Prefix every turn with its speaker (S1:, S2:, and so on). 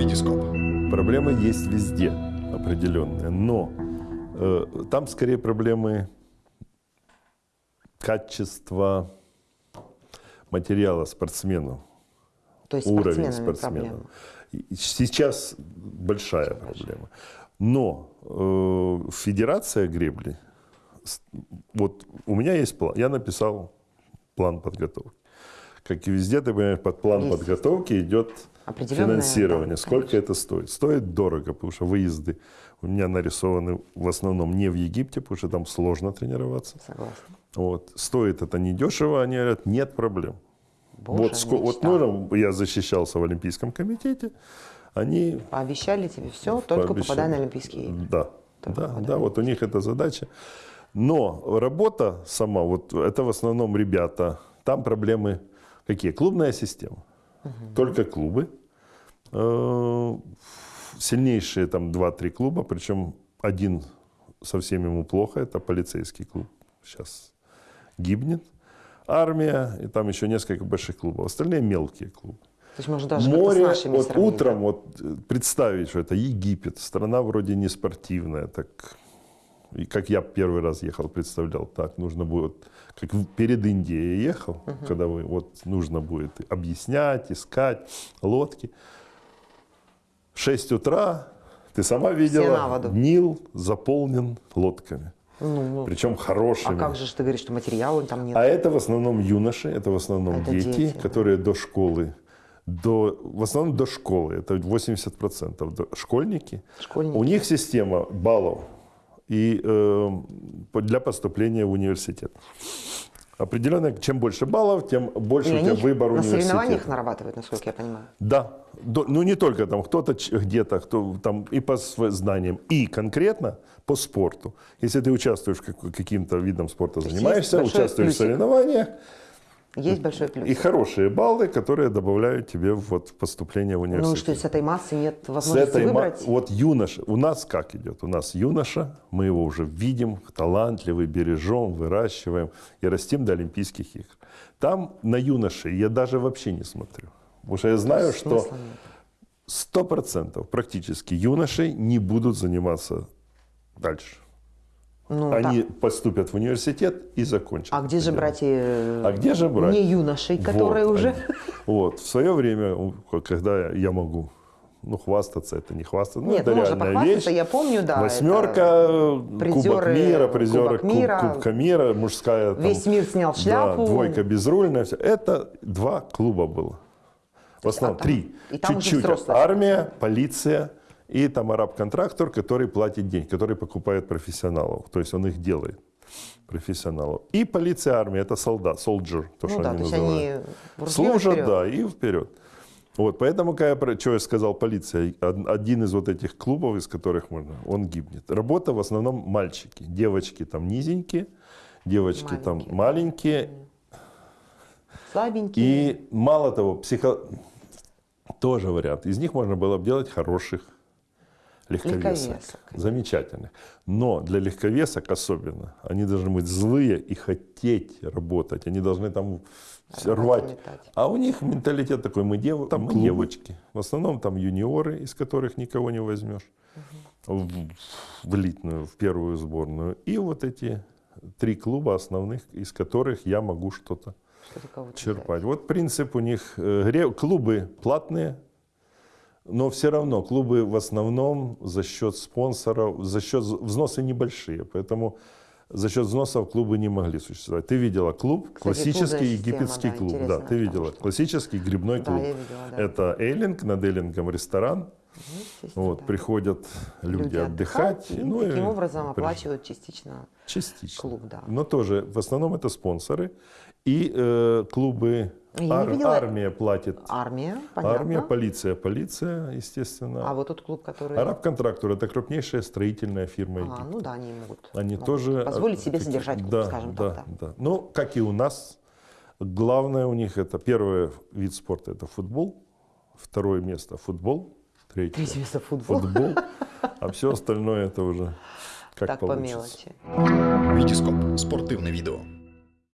S1: Витископ.
S2: Проблемы есть везде определенные, но э, там скорее проблемы качества материала спортсмену,
S3: То есть
S2: уровень спортсмена.
S3: проблема.
S2: Сейчас большая проблема. Но э, федерация гребли, вот у меня есть план, я написал план подготовки. Как и везде, ты понимаешь, под план
S3: Есть.
S2: подготовки идет
S3: Определенное,
S2: финансирование.
S3: да,
S2: Сколько это стоит? Стоит дорого, потому что выезды у меня нарисованы в основном не в Египте, потому что там сложно тренироваться.
S3: Согласна.
S2: Вот. Стоит это недешево, они говорят, нет проблем.
S3: Боже,
S2: вот, ско- вот нужно, я защищался в Олимпийском комитете, они
S3: Пообещали тебе все, только
S2: пообещали.
S3: попадай на Олимпийские игры.
S2: Да,
S3: Только
S2: да,
S3: попадай.
S2: да, вот у них эта задача. Но работа сама, вот это в основном ребята, там проблемы какие? Клубная система. Только клубы. Э, Сильнейшие там 2-3 клуба, причем один совсем ему плохо, это полицейский клуб. Сейчас гибнет. Армия, и там еще несколько больших клубов. Остальные мелкие клубы.
S3: То есть можно даже
S2: Море,
S3: с нашими
S2: вот
S3: сравнить,
S2: утром
S3: да?
S2: вот э, представить, что это Египет, страна вроде не спортивная, так и как я первый раз ехал, представлял, так нужно будет, как перед Индией ехал, когда вы, вот нужно будет объяснять, искать лодки. 6 утра, ты сама
S3: на
S2: видела. Нил заполнен лодками,
S3: Ну, ну,
S2: причем
S3: а
S2: хорошими.
S3: как же ты говоришь, что материала там нет?
S2: А это в основном юноши, это в основном
S3: Это
S2: дети,
S3: дети, да.
S2: которые до школы, до, в основном до школы, это 80%, до, школьники.
S3: Школьники.
S2: У них система баллов и, э, для поступления в университет. Определенно, чем больше баллов, тем больше
S3: И
S2: у тебя выбор
S3: на соревнованиях
S2: университета.
S3: нарабатывают, насколько я понимаю.
S2: Да, ну не только там, кто-то где-то, кто там и по знаниям, и конкретно по спорту. Если ты участвуешь в как- каким-то видом спорта, занимаешься, участвуешь в
S3: плюсик.
S2: соревнованиях,
S3: Есть большой плюс.
S2: и хорошие баллы, которые добавляют тебе вот в поступление в
S3: Ну
S2: университет.
S3: что, с этой массы нет
S2: С
S3: возможности
S2: этой ма-
S3: выбрать?
S2: Вот юноша, у нас как идет? У нас юноша, мы его уже видим, талантливый, бережем, выращиваем и растим до Олимпийских игр. Там на юношей я даже вообще не смотрю. Потому что я знаю, что
S3: Смысла
S2: сто процентов практически юношей не будут заниматься дальше.
S3: Ну,
S2: Они
S3: так.
S2: поступят в университет и закончат.
S3: А где же
S2: дело.
S3: брать э,
S2: А где же брать?
S3: не юношей, которые
S2: Вот,
S3: уже...
S2: Вот, в свое время, когда я могу, ну, хвастаться, это не хвастаться, ну,
S3: Нет,
S2: это
S3: ну, можно похвастаться,
S2: вещь.
S3: я помню, да.
S2: Восьмерка,
S3: это
S2: Кубок
S3: призеры
S2: мира, призеры
S3: Кубок
S2: Куб-
S3: мира.
S2: Кубка мира, мужская. там,
S3: Весь мир снял шляпу.
S2: Да, двойка безрульная. Все. Это два клуба было. В основном
S3: а там-
S2: три.
S3: там
S2: Чуть-чуть. Армия, полиция и там араб-контрактор, который платит деньги, который покупает профессионалов. То есть он их делает профессионалов. И полиция, армия, это солдат, soldier, то,
S3: Ну
S2: что
S3: да,
S2: они
S3: то
S2: называют.
S3: они
S2: Служат,
S3: вперед.
S2: да, и вперед. Вот, поэтому, когда я, что я сказал, полиция, од- один из вот этих клубов, из которых можно, он гибнет. Работа в основном мальчики, девочки там низенькие, девочки там
S3: Маленькие.
S2: маленькие.
S3: Слабенькие.
S2: И мало того, психо... тоже вариант. Из них можно было бы делать хороших легковесок.
S3: Легковесок.
S2: Замечательных. Но для легковесок особенно. Они должны быть злые и хотеть работать. Они должны там
S3: Рвать
S2: рвать. А у них менталитет такой, мы, дев... там мы девочки. В основном там юниоры, из которых никого не возьмешь. В, в элитную, в первую сборную. И вот эти три клуба основных, из которых я могу что-то черпать. Вот принцип у них, э, клубы платные, но все равно клубы в основном за счет спонсоров, за счет взносы небольшие, поэтому за счет взносов клубы не могли существовать. Ты видела клуб,
S3: Кстати,
S2: классический
S3: система,
S2: египетский
S3: да,
S2: клуб, да, ты видела,
S3: что-
S2: классический грибной
S3: Да,
S2: клуб.
S3: я видела, да.
S2: Это Эйлинг, над Эйлингом ресторан,
S3: Естественно,
S2: вот
S3: да.
S2: приходят люди, отдыхать,
S3: и
S2: ну и
S3: таким образом
S2: при-
S3: оплачивают частично.
S2: частично.
S3: клуб, да.
S2: Но тоже в основном это спонсоры и э, клубы. Ар-
S3: видела-
S2: армия платит
S3: Армия, понятно.
S2: Армия, полиция, полиция, естественно.
S3: А вот тот клуб, который...
S2: Араб-контрактор – это крупнейшая строительная фирма
S3: А,
S2: Египта.
S3: ну да, они могут,
S2: Они
S3: могут
S2: тоже...
S3: позволить себе содержать клуб,
S2: да,
S3: скажем
S2: да,
S3: так. Да.
S2: да. Ну, как и у нас, главное у них это первый вид спорта – это футбол, второе место – футбол, третье
S3: Третье место футбол.
S2: футбол, а все остальное это уже как
S3: Так по
S2: получится.
S3: мелочи.
S1: Витископ. Спортивне відео.